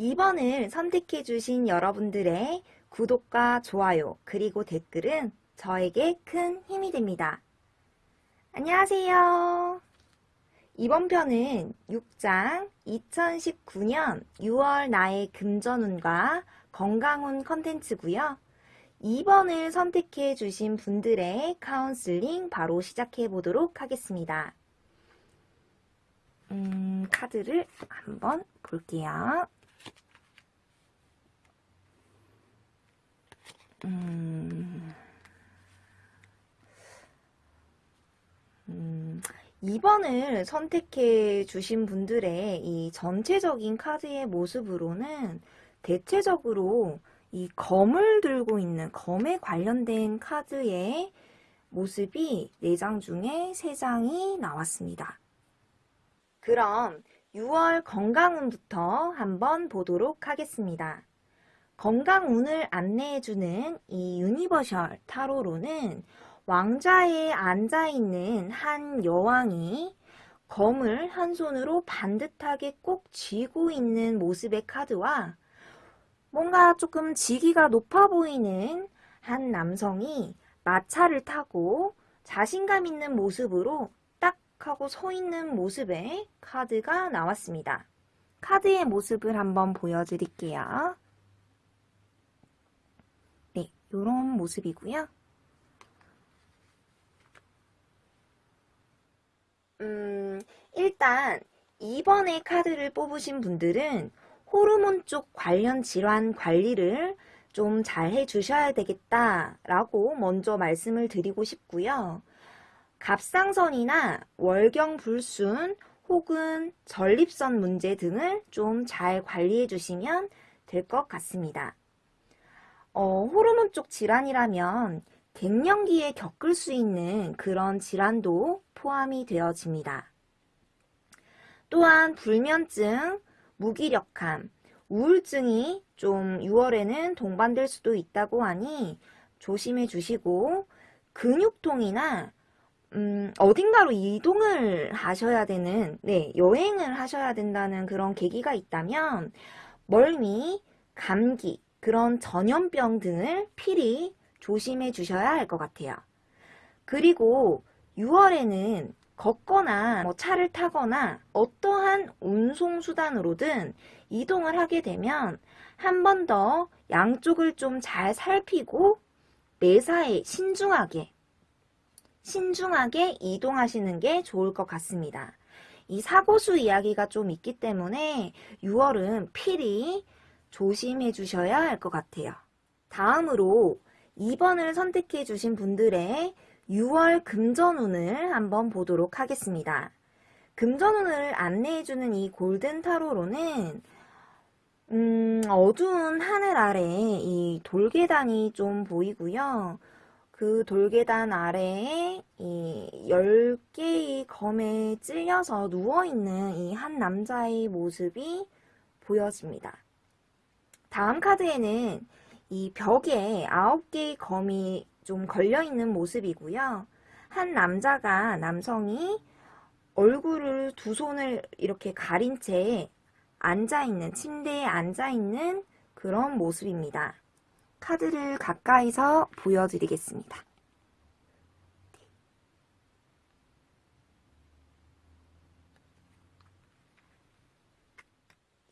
2번을 선택해 주신 여러분들의 구독과 좋아요 그리고 댓글은 저에게 큰 힘이 됩니다. 안녕하세요. 이번 편은 6장 2019년 6월 나의 금전운과 건강운 컨텐츠고요. 2번을 선택해 주신 분들의 카운슬링 바로 시작해 보도록 하겠습니다. 음, 카드를 한번 볼게요. 음, 음, 2번을 선택해 주신 분들의 이 전체적인 카드의 모습으로는 대체적으로 이 검을 들고 있는 검에 관련된 카드의 모습이 4장 중에 3장이 나왔습니다. 그럼 6월 건강운부터 한번 보도록 하겠습니다. 건강운을 안내해주는 이 유니버셜 타로로는 왕좌에 앉아있는 한 여왕이 검을 한 손으로 반듯하게 꼭 쥐고 있는 모습의 카드와 뭔가 조금 지위가 높아 보이는 한 남성이 마차를 타고 자신감 있는 모습으로 딱 하고 서 있는 모습의 카드가 나왔습니다. 카드의 모습을 한번 보여드릴게요. 네, 이런 모습이고요. 음, 일단 2번의 카드를 뽑으신 분들은 호르몬 쪽 관련 질환 관리를 좀 잘 해주셔야 되겠다라고 먼저 말씀을 드리고 싶고요. 갑상선이나 월경불순 혹은 전립선 문제 등을 좀 잘 관리해 주시면 될 것 같습니다. 어, 호르몬 쪽 질환이라면 갱년기에 겪을 수 있는 그런 질환도 포함이 되어집니다. 또한 불면증, 무기력함, 우울증이 좀 6월에는 동반될 수도 있다고 하니 조심해 주시고 근육통이나 음, 어딘가로 이동을 하셔야 되는, 네, 여행을 하셔야 된다는 그런 계기가 있다면 멀미, 감기, 그런 전염병 등을 필히 조심해 주셔야 할 것 같아요. 그리고 6월에는 걷거나 뭐 차를 타거나 어떠한 운송수단으로든 이동을 하게 되면 한 번 더 양쪽을 좀 잘 살피고 매사에 신중하게 신중하게 이동하시는 게 좋을 것 같습니다. 이 사고수 이야기가 좀 있기 때문에 6월은 필히 조심해 주셔야 할 것 같아요. 다음으로 2번을 선택해 주신 분들의 6월 금전운을 한번 보도록 하겠습니다. 금전운을 안내해주는 이 골든 타로로는 음, 어두운 하늘 아래에 이 돌계단이 좀 보이고요. 그 돌계단 아래에 이 10개의 검에 찔려서 누워있는 이 한 남자의 모습이 보여집니다. 다음 카드에는 이 벽에 9개의 검이 좀 걸려있는 모습이고요. 한 남자가 남성이 얼굴을 두 손을 이렇게 가린 채 앉아있는 침대에 앉아있는 그런 모습입니다. 카드를 가까이서 보여드리겠습니다.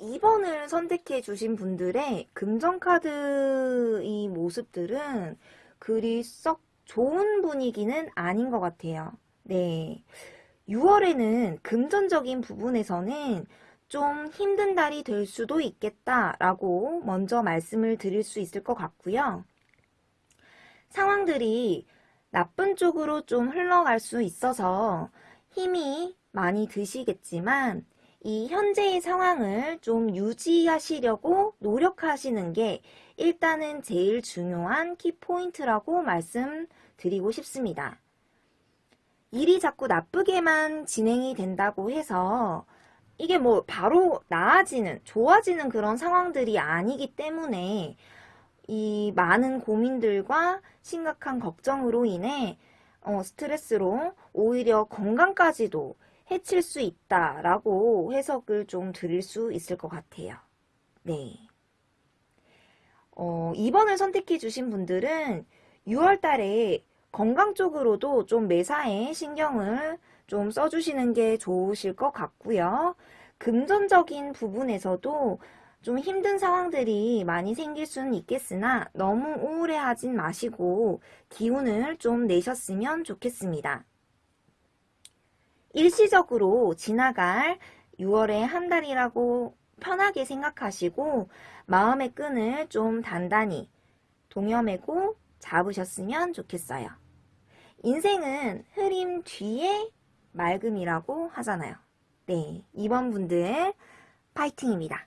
2번을 선택해 주신 분들의 금전카드 이 모습들은 그리 썩 좋은 분위기는 아닌 것 같아요. 네. 6월에는 금전적인 부분에서는 좀 힘든 달이 될 수도 있겠다라고 먼저 말씀을 드릴 수 있을 것 같고요. 상황들이 나쁜 쪽으로 좀 흘러갈 수 있어서 힘이 많이 드시겠지만 이 현재의 상황을 좀 유지하시려고 노력하시는 게 일단은 제일 중요한 키포인트라고 말씀드리고 싶습니다. 일이 자꾸 나쁘게만 진행이 된다고 해서 이게 뭐 바로 나아지는, 좋아지는 그런 상황들이 아니기 때문에 이 많은 고민들과 심각한 걱정으로 인해 어, 스트레스로 오히려 건강까지도 해칠 수 있다라고 해석을 좀 드릴 수 있을 것 같아요. 네. 어, 2번을 선택해 주신 분들은 6월 달에 건강 쪽으로도 좀 매사에 신경을 좀 써주시는 게 좋으실 것 같고요. 금전적인 부분에서도 좀 힘든 상황들이 많이 생길 수는 있겠으나 너무 우울해하진 마시고 기운을 좀 내셨으면 좋겠습니다. 일시적으로 지나갈 6월의 한 달이라고 편하게 생각하시고 마음의 끈을 좀 단단히 동여매고 잡으셨으면 좋겠어요. 인생은 흐림 뒤에 맑음이라고 하잖아요. 네, 2번 분들 파이팅입니다.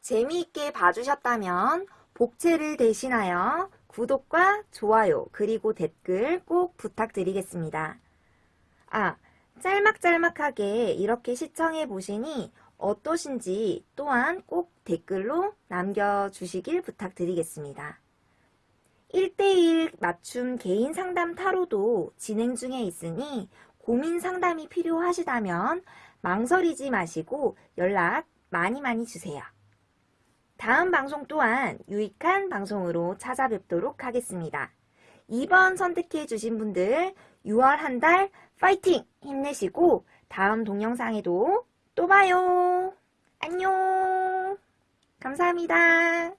재미있게 봐주셨다면 복채를 대신하여 구독과 좋아요 그리고 댓글 꼭 부탁드리겠습니다. 아, 짤막짤막하게 이렇게 시청해 보시니 어떠신지 또한 꼭 댓글로 남겨주시길 부탁드리겠습니다. 1대1 맞춤 개인 상담 타로도 진행 중에 있으니 고민 상담이 필요하시다면 망설이지 마시고 연락 많이 많이 주세요. 다음 방송 또한 유익한 방송으로 찾아뵙도록 하겠습니다. 2번 선택해 주신 분들 6월 한 달 파이팅! 힘내시고 다음 동영상에도 또 봐요. 안녕. 감사합니다.